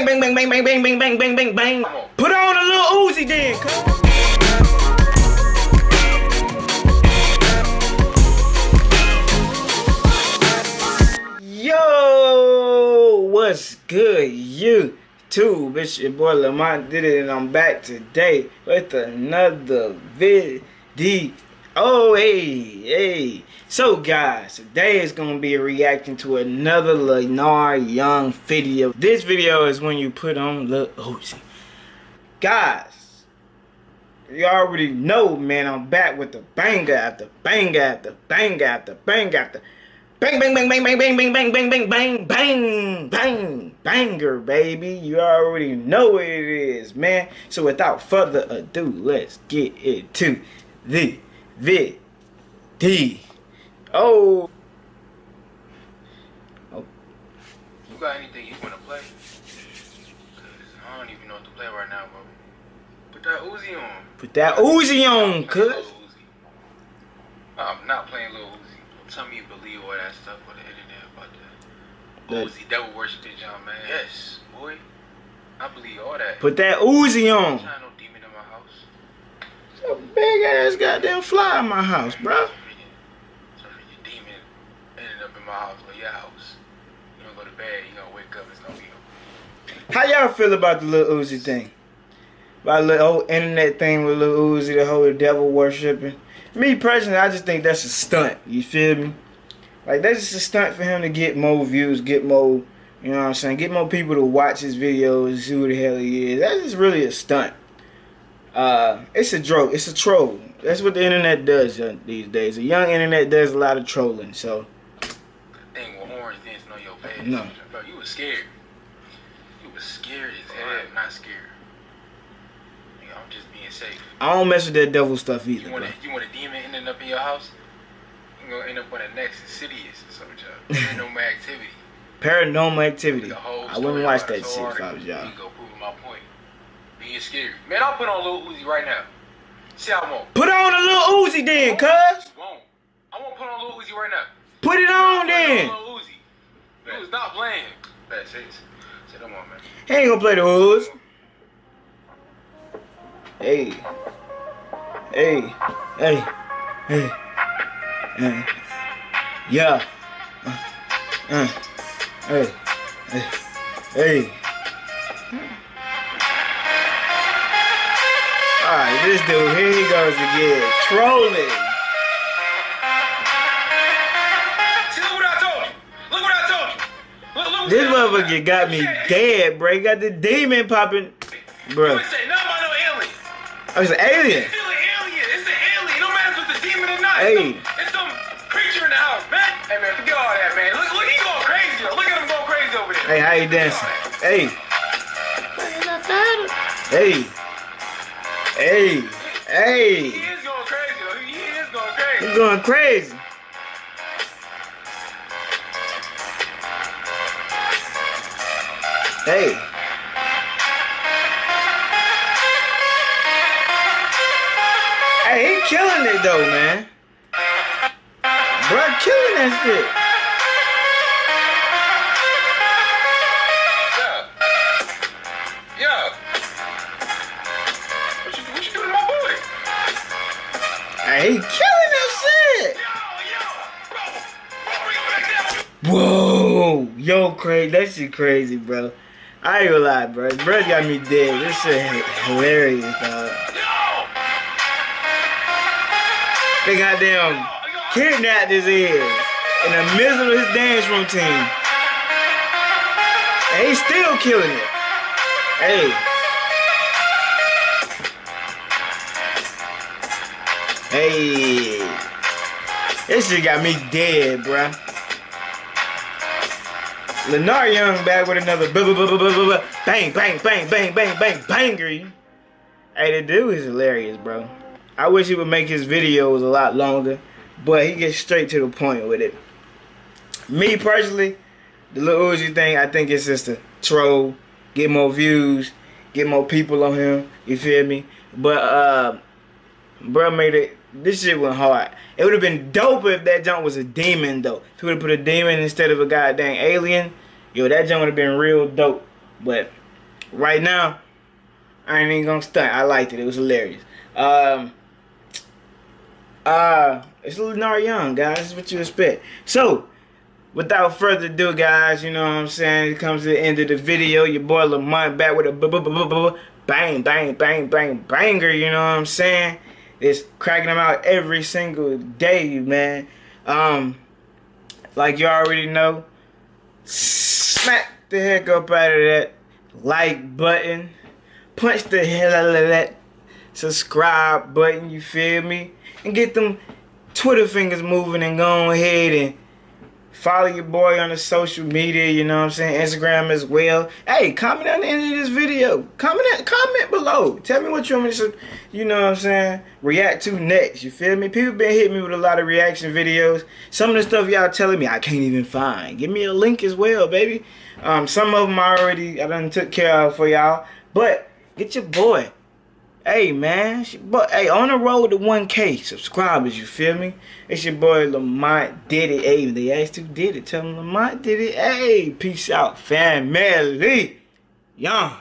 Bang, bang, bang, bang, bang, bang, bang, bang, bang, bang. Put on a little Uzi then. Yo, what's good, you? Too, bitch, your boy Lamont did it, and I'm back today with another vid. Oh, hey, hey. So, guys, today is going to be reacting to another Lenarr Young video. This video is when you put on Lil Uzi. Guys, you already know, man, I'm back with the banger after banger after banger after banger after bang, bang, bang, bang, bang, bang, bang, bang, bang, bang, bang, bang, bang, banger, baby. You already know what it is, man. So, without further ado, let's get into the video. Oh. oh. You got anything you want to play? Cause I don't even know what to play right now, bro. Put that Uzi on. Put that Uzi on, cuz. I'm not playing Lil Uzi. Don't tell me you believe all that stuff on the internet about that. Uzi, devil worship this John, man. Yes, boy. I believe all that. Put that Uzi on. no demon in my house. A big ass goddamn fly in my house, bro. How y'all feel about the little Uzi thing? About the whole internet thing with little Uzi, the whole devil worshiping. Me personally, I just think that's a stunt. You feel me? Like that's just a stunt for him to get more views, get more, you know what I'm saying, get more people to watch his videos, see who the hell he is. That's just really a stunt. Uh, it's a joke. It's a troll. That's what the internet does uh, these days. The young internet does a lot of trolling. So. Thing with orange dancing on your page. No. Bro, you was scared You was scared as hell. I'm not scared. I'm just being safe. I don't mess with that devil stuff either. You want, a, you want a demon ending up in your house? You gonna end up on the next Insidious or some job. Paranormal activity. Paranormal activity. I wouldn't watch that shit if I was y'all. You go prove my point. Being scary. Man, I'll put on a little Uzi right now. See how I won't. Put on a little Uzi then, cuz. Won't. I won't put on a little Uzi right now. Put it on then. Put on a little Uzi. Not playing. Bad shit. Come on, man. He ain't gonna play the hoods. Hey. Hey. Hey. Hey. Hey. Yeah. Uh. Uh. Hey. Hey. Hey. Alright, this dude, here he goes again. Trolling. This motherfucker got me dead, bro. He got the demon popping, bro. Say, no. Oh, it's an alien. It's still an alien. It's an alien. No matter if it's a demon or not. Hey. It's some, it's some creature in the house, man. Hey, man, forget all that, man. Look, look, he going crazy. Look at him going crazy over there. Hey, how you dancing? Hey. Hey. Hey. Hey. He is going crazy, though. He is going crazy. He's going crazy. Hey. Hey, he killing it though, man. Bruh, killing that shit. He killing that shit. Whoa, yo, crazy. That shit crazy, bro. I ain't gonna lie, bro. Bro got me dead. This shit hilarious, dog. They goddamn kidnapped his ass in the middle of his dance routine. And he's still killing it. Hey. Hey. This shit got me dead, bruh. Lenarr Young back with another blah, blah, blah, bang, bang, bang, bang, bang, bang, banger. Hey, the dude is hilarious, bro. I wish he would make his videos a lot longer, but he gets straight to the point with it. Me personally, the little Uzi thing, I think it's just a troll, get more views, get more people on him. You feel me? But uh, bro made it. This shit went hard. It would have been dope if that jump was a demon though. If he would have put a demon instead of a goddamn alien, yo, that jump would have been real dope. But right now, I ain't even gonna stunt. I liked it. It was hilarious. Um, uh, it's Lenarr Young, guys. This is what you expect. So, without further ado, guys, you know what I'm saying? It comes to the end of the video. Your boy Lamont back with a bang, bang, bang, bang, banger, you know what I'm saying? It's cracking them out every single day, man. Um, like you already know, smack the heck up out of that like button. Punch the hell out of that subscribe button, you feel me? And get them Twitter fingers moving and go ahead and Follow your boy on the social media, you know what I'm saying? Instagram as well. Hey, comment on the end of this video. Comment comment below. Tell me what you want me to, you know what I'm saying, react to next. You feel me? People been hitting me with a lot of reaction videos. Some of the stuff y'all telling me I can't even find. Give me a link as well, baby. Um, some of them I already I done took care of for y'all. But get your boy Hey man, but hey, on the road to 1K subscribers, you feel me? It's your boy Lamont did it. Hey, they asked who did it. Tell them Lamont did it. Hey, peace out, family. Young.